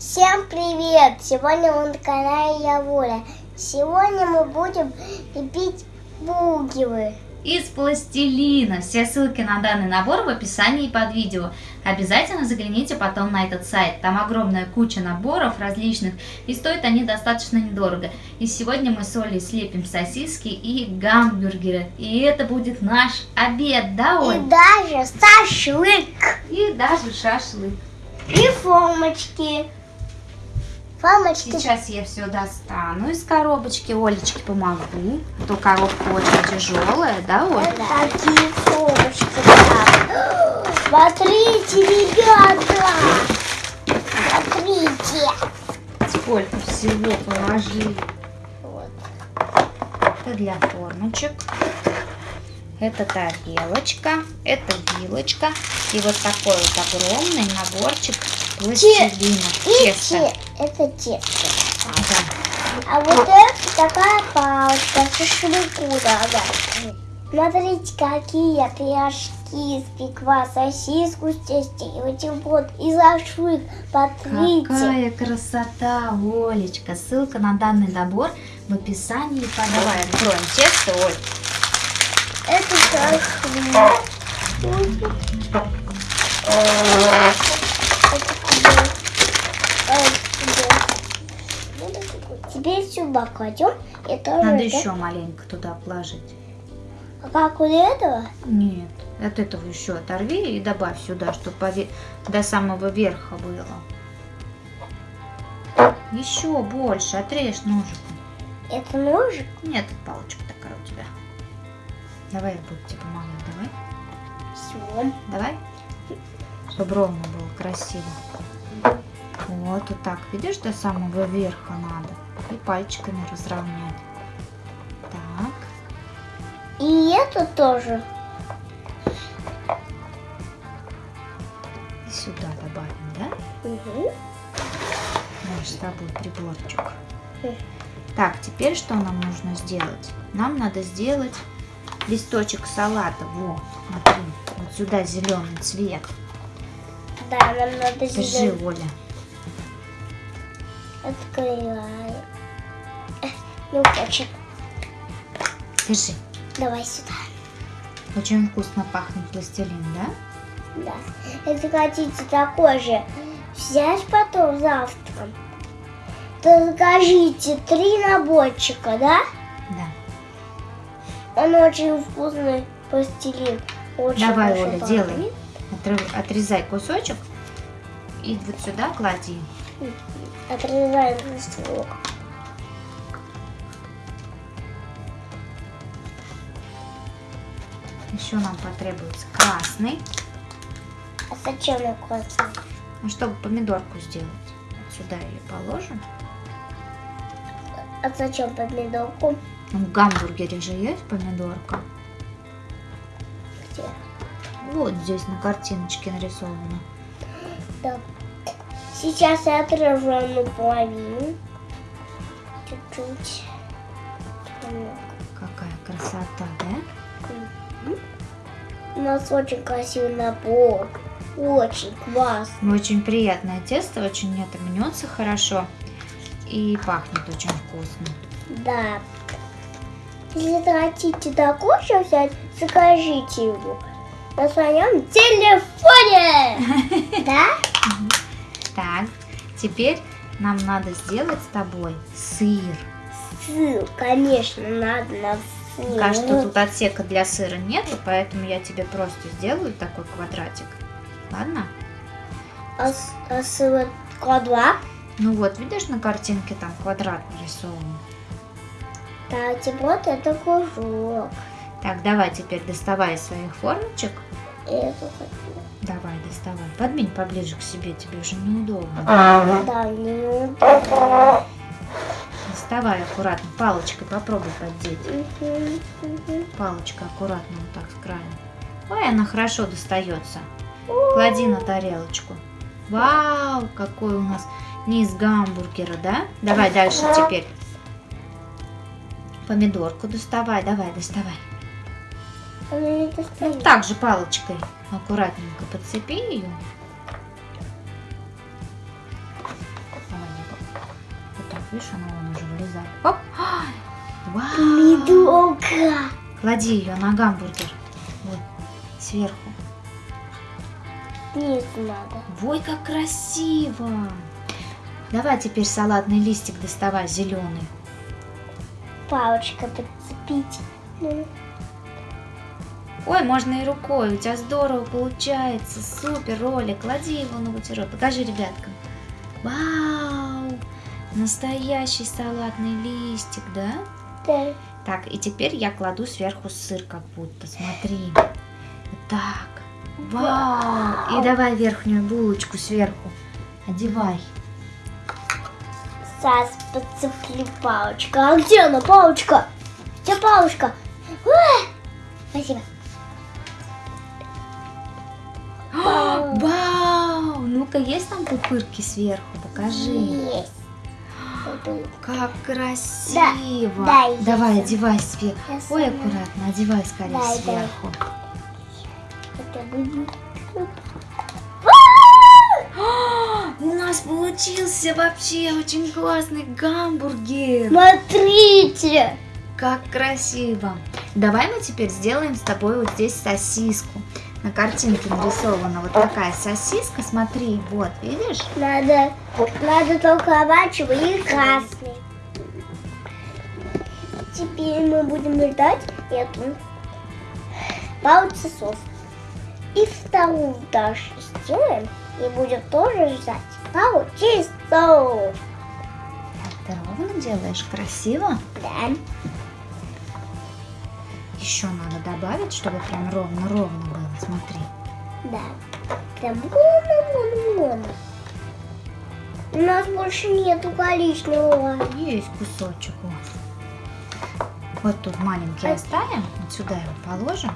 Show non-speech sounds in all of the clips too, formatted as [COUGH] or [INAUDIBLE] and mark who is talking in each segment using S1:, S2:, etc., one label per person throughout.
S1: Всем привет! Сегодня мы на канале Я Воля. Сегодня мы будем лепить бугелы.
S2: Из пластилина. Все ссылки на данный набор в описании под видео. Обязательно загляните потом на этот сайт. Там огромная куча наборов различных, и стоят они достаточно недорого. И сегодня мы с Олей слепим сосиски и гамбургеры. И это будет наш обед, да, Оль?
S1: И даже шашлык.
S2: И даже шашлык.
S1: И формочки. Формочки.
S2: Сейчас я все достану из коробочки. Олечке помогу. А то коробка очень тяжелая, да, Оль?
S1: Такие формочки. да. [GASPS] Смотрите, ребята. Смотрите.
S2: Сколько всего положили.
S1: Вот.
S2: Это для формочек. Это тарелочка, это вилочка. И вот такой вот огромный наборчик пластилина.
S1: И
S2: Тесто.
S1: те- это тесто.
S2: Да.
S1: А вот это такая палочка шашлыку надо. Смотрите, какие пирожки испекла, сосиску с и бутерброд, и шашлык. Смотрите.
S2: Какая красота, Олечка. Ссылка на данный набор в описании. Давай откроем тесто, Оль.
S1: Это шашлык. Это тебе. А, это тебе. Сюда кладем. И тоже
S2: Надо
S1: это-
S2: еще маленько туда положить.
S1: А как у этого?
S2: Нет, от этого еще оторви и добавь сюда, чтобы до самого верха было. Еще больше, отрежь ножиком.
S1: Это ножик.
S2: Нет, палочка такая у тебя. Давай я буду тебе помогать, давай.
S1: Все.
S2: Давай. Чтобы ровно было красиво. Вот, вот так. Видишь, до самого верха надо. И пальчиками разровнять. Так.
S1: И это тоже.
S2: И сюда добавим, да?
S1: Угу.
S2: Наш с тобой приборчик.
S1: Хм.
S2: Так, теперь что нам нужно сделать? Нам надо сделать листочек салата. Во, смотри, вот сюда зеленый цвет.
S1: Да, нам надо
S2: Держи,
S1: зеленый.
S2: Оля.
S1: Открываем. Э, [LAUGHS] Не хочет.
S2: Держи.
S1: Давай сюда.
S2: Очень вкусно пахнет пластилин, да?
S1: Да. Если хотите такой же взять потом завтра, то закажите три наборчика, да?
S2: Да.
S1: Он очень вкусный пластилин. Очень
S2: Давай, Оля,
S1: пахнет.
S2: делай. Отрезай кусочек и вот сюда клади.
S1: Отрезаем листок.
S2: Еще нам потребуется красный.
S1: А зачем я классный?
S2: Ну, чтобы помидорку сделать. Вот сюда ее положим.
S1: А зачем помидорку?
S2: Ну, в гамбургере же есть помидорка.
S1: Где?
S2: Вот здесь на картиночке нарисовано.
S1: Да. Сейчас я отрежу одну половину. Чуть-чуть.
S2: Какая красота, да?
S1: У нас очень красивый набор. Очень класс.
S2: Ну, Очень приятное тесто, очень это мнется хорошо. И пахнет очень вкусно.
S1: Да. Если хотите такой же взять, закажите его на своем телефоне. [LAUGHS] Да?
S2: Так, теперь нам надо сделать с тобой сыр.
S1: Сыр, конечно, надо на сыр.
S2: Пока что тут отсека для сыра нету, поэтому я тебе просто сделаю такой квадратик. Ладно?
S1: А, а сыр квадрат?
S2: Ну вот, видишь, на картинке там квадрат нарисован.
S1: Так, вот это кружок.
S2: Так, давай теперь доставай из своих формочек.
S1: Это хочу.
S2: Давай, доставай. Подвинь поближе к себе, тебе уже неудобно.
S1: Да, мне удобно.
S2: Доставай аккуратно, палочкой попробуй поддеть. Палочка аккуратно вот так с края. Ой, она хорошо достается. Клади на тарелочку. Вау, какой у нас низ гамбургера, да? Давай дальше теперь. Помидорку доставай, давай, доставай.
S1: Достает.
S2: Так же палочкой аккуратненько подцепи ее. видишь, она вон уже вылезает. Оп! Вау!
S1: Помидорка.
S2: Клади ее на гамбургер. Вот, сверху.
S1: Снизу надо.
S2: Ой, как красиво! Давай теперь салатный листик доставай, зеленый.
S1: Палочка подцепить.
S2: Ой, можно и рукой, у тебя здорово получается, супер, ролик, клади его на бутерброд, покажи ребяткам. Вау, настоящий салатный листик, да?
S1: да.
S2: Так, и теперь я кладу сверху сыр как будто, смотри. Так. Вау, и давай верхнюю булочку сверху, одевай.
S1: Сейчас подцеплю палочку. А где она, палочка? Где палочка? Ой, Спасибо.
S2: Ну-ка, есть там пупырки сверху, покажи.
S1: Есть.
S2: Как красиво!
S1: Да, да,
S2: Давай,
S1: я
S2: одевай сверху.
S1: Я
S2: Ой,
S1: сама.
S2: аккуратно, одевай скорее
S1: Да, да.
S2: сверху.
S1: Это будет.
S2: А, У нас получился вообще очень классный гамбургер.
S1: Смотрите.
S2: Как красиво. Давай мы теперь сделаем с тобой вот здесь сосиску. На картинке нарисована вот такая сосиска. Смотри, вот, видишь?
S1: Надо, надо только оранжевый и красный. Теперь мы будем ждать эту пару часов. И вторую даже сделаем. И будем тоже ждать пару часов.
S2: Ты ровно делаешь, красиво.
S1: Да.
S2: Еще надо добавить, чтобы прям ровно-ровно. Смотри.
S1: Да. Прям вон-вон-вон. У нас больше нету коричневого.
S2: Есть кусочек. Вот, вот тут маленький
S1: А-
S2: оставим. Вот сюда его положим.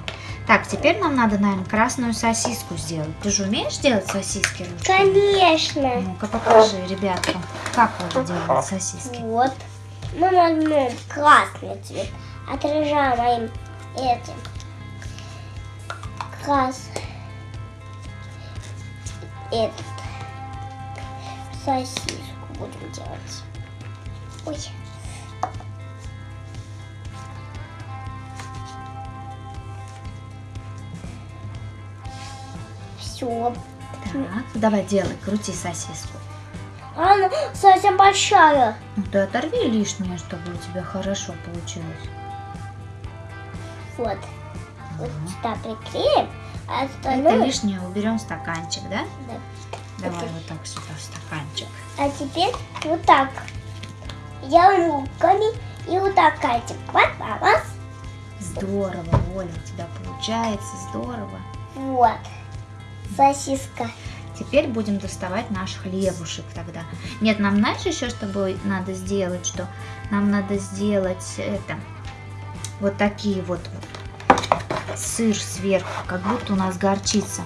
S2: Так, теперь нам надо, наверное, красную сосиску сделать. Ты же умеешь делать сосиски ручками?
S1: Конечно.
S2: Ну-ка покажи ребяткам, как вы делают сосиски.
S1: Вот. Мы возьмем красный цвет, отражаем этим. Крас. Этот. Сосиску будем делать. Ой. Все.
S2: Так, давай делай, крути сосиску.
S1: Она совсем большая.
S2: Ну ты оторви лишнее, чтобы у тебя хорошо получилось.
S1: Вот. Вот сюда приклеим, а
S2: Это
S1: остальное...
S2: лишнее уберем в стаканчик, да?
S1: Да.
S2: Давай
S1: Это-
S2: вот так сюда в стаканчик.
S1: А теперь вот так. Делаем руками и вот так катим. Вот, а, раз.
S2: Здорово, Оля, у тебя получается, здорово.
S1: Вот. Сосиска.
S2: Теперь будем доставать наш хлебушек тогда. Нет, нам знаешь еще что надо сделать, что нам надо сделать это, вот такие вот, вот сыр сверху, как будто у нас горчица.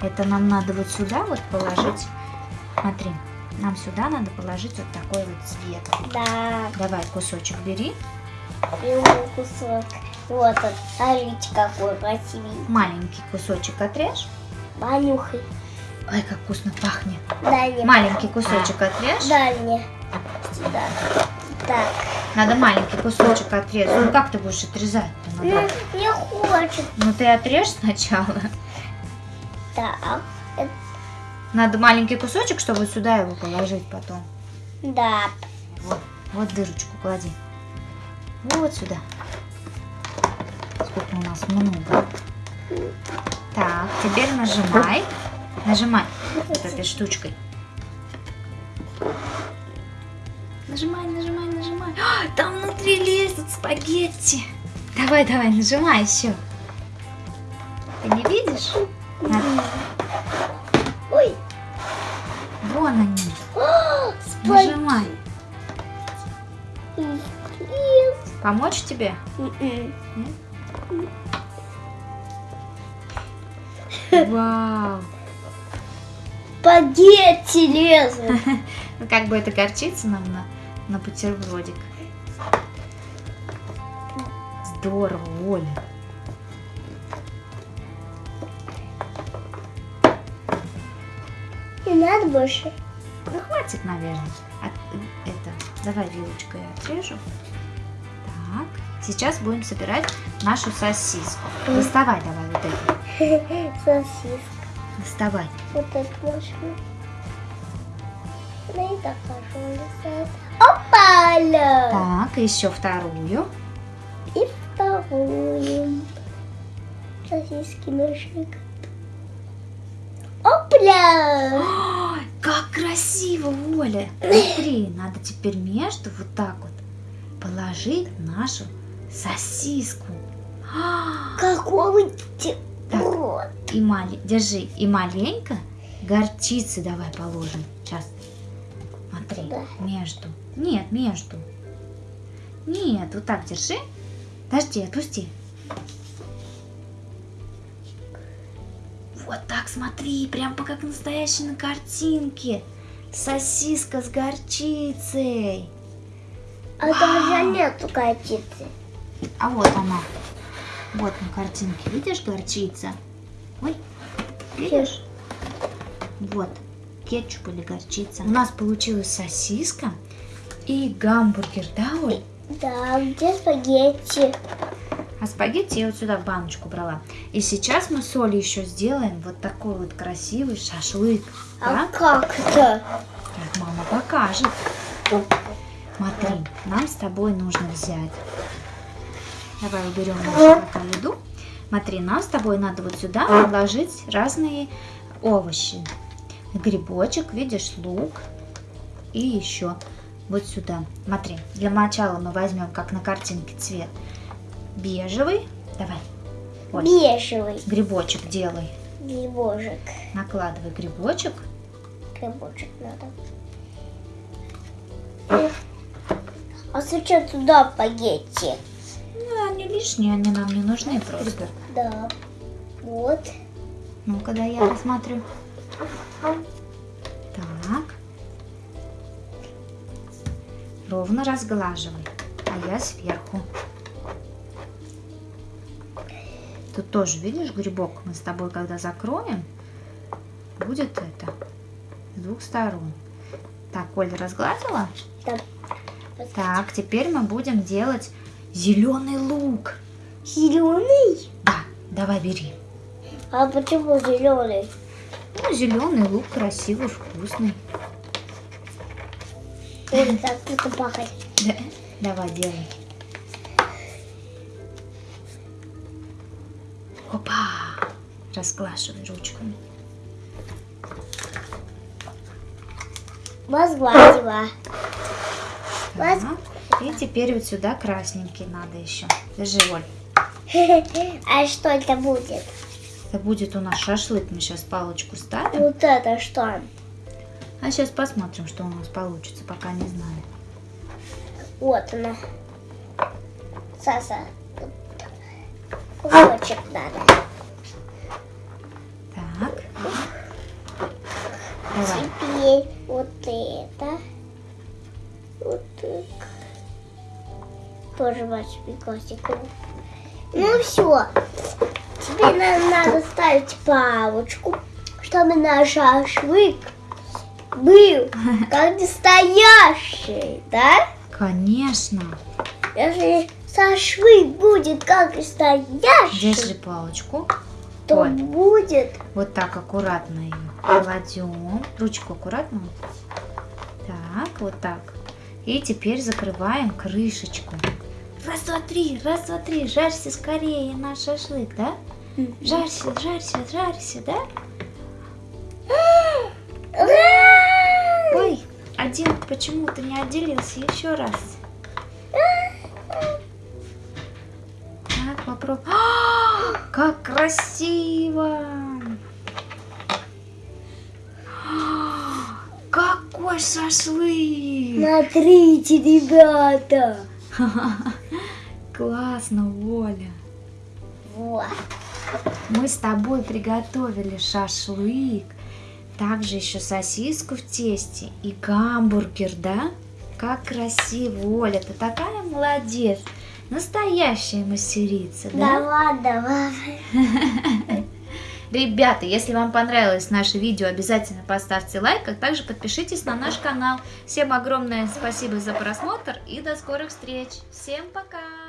S2: Это нам надо вот сюда вот положить. Смотри, нам сюда надо положить вот такой вот цвет.
S1: Да.
S2: Давай кусочек бери,
S1: вот кусок. Вот он. Смотрите, какой красивый.
S2: маленький кусочек отрежь.
S1: Манюхай.
S2: Ой, как вкусно пахнет.
S1: Дай мне.
S2: Маленький кусочек отрежь.
S1: Дай мне. Сюда. Так.
S2: Надо маленький кусочек отрезать. Ну как ты будешь отрезать-то? Надо...
S1: не хочет.
S2: Ну ты отрежь сначала.
S1: Так. Это-
S2: Надо маленький кусочек, чтобы сюда его положить потом.
S1: Да.
S2: Вот, вот дырочку клади. Вот сюда. Сколько у нас много. Так, теперь нажимай. Нажимай вот этой штучкой. Нажимай, нажимай, нажимай. А, там внутри лезут спагетти. Давай, давай, нажимай еще. Ты не видишь? На-
S1: Ой.
S2: Вон они.
S1: О, спай-
S2: Нажимай. Помочь тебе?
S1: М-м.
S2: Вау.
S1: Спагетти лезут. [LAUGHS]
S2: Ну как бы это горчица нам на, на бутербродик. Здорово, Оля.
S1: Не надо больше.
S2: Ну, хватит, наверное. От- это, давай вилочкой отрежу. Так, сейчас будем собирать нашу сосиску. Доставай давай вот эту. [LAUGHS]
S1: Сосиска.
S2: Доставай.
S1: Вот эту машину. Да и так пожалуйста. Опа-ля!
S2: Так, еще вторую.
S1: Вторую. Сосиски ножик. Опля!
S2: Ой, [GASPS] как красиво, Оля! Смотри, надо теперь между вот так вот положить нашу сосиску. [GASPS]
S1: Какой ты
S2: Так. И мали... Держи. И маленько горчицы давай положим. Сейчас. Смотри,
S1: Да.
S2: между. Нет, между. Нет, вот так держи. Подожди, отпусти. Вот так смотри, прям как настоящей на картинке. Сосиска с горчицей.
S1: А даже нету горчицы.
S2: А вот она. Вот на картинке. Видишь горчица? Ой, видишь? Вот. Кетчуп или горчица. У нас получилась сосиска и гамбургер, да, Оль?
S1: Да, где спагетти?
S2: А спагетти я вот сюда в баночку брала. И сейчас мы с Олей еще сделаем вот такой вот красивый шашлык.
S1: А
S2: Да?
S1: как это?
S2: Как мама покажет. Смотри, нам с тобой нужно взять. Давай уберем нашу пока еду. Смотри, нам с тобой надо вот сюда положить разные овощи. Грибочек, видишь, лук. И еще вот сюда. Смотри, для начала мы возьмем, как на картинке, цвет бежевый. Давай, Оль,
S1: Бежевый
S2: грибочек делай.
S1: грибочек.
S2: Накладывай грибочек.
S1: Грибочек надо. А зачем туда спагетти?
S2: Ну, они лишние, они нам не нужны просто.
S1: Да. Вот.
S2: Ну-ка, да, я посмотрю. Ровно разглаживай. А я сверху. Тут тоже, видишь, грибок мы с тобой, когда закроем, будет это с двух сторон. Так, Оля разгладила?
S1: Да.
S2: Так, теперь мы будем делать зеленый лук.
S1: Зеленый?
S2: Да, давай бери.
S1: А почему зеленый?
S2: Ну, зеленый лук красивый, вкусный.
S1: Так буду пахать.
S2: Да, давай, делай. Опа! Разглаживай ручками.
S1: Возгладила. Воз-
S2: Так, И теперь вот сюда красненький надо еще. Держи, Оль. [LAUGHS]
S1: А что это будет?
S2: Это будет у нас шашлык. Мы сейчас палочку ставим.
S1: Вот это что?
S2: А сейчас посмотрим, что у нас получится, пока не знаю.
S1: Вот она. Саса. Кусочек надо.
S2: Так. Давай.
S1: Теперь вот это. Вот так. Тоже большими классиками. Ну все. Теперь нам надо ставить палочку, чтобы наш шашлык был как настоящий, да?
S2: Конечно.
S1: Если шашлык будет как настоящий,
S2: Держи палочку.
S1: то
S2: Оль.
S1: будет
S2: Вот так аккуратно ее кладем. Ручку аккуратно. Так, вот так. И теперь закрываем крышечку. Раз, два, три, раз, два, три. Жарься скорее наш шашлык, да? Жарься, жарься, жарься, да? Один почему-то не отделился. Еще раз. Так, попробуй. А, [GASPS] Как красиво! А, [GASPS] Какой шашлык!
S1: Смотрите, ребята. [LAUGHS]
S2: Классно, Оля.
S1: Вот.
S2: Мы с тобой приготовили шашлык, также еще сосиску в тесте и гамбургер, да? Как красиво, Оля, ты такая молодец. Настоящая мастерица, да?
S1: Да ладно, ладно. [LAUGHS]
S2: Ребята, если вам понравилось наше видео, обязательно поставьте лайк, а также подпишитесь на наш канал. Всем огромное спасибо за просмотр и до скорых встреч. Всем пока!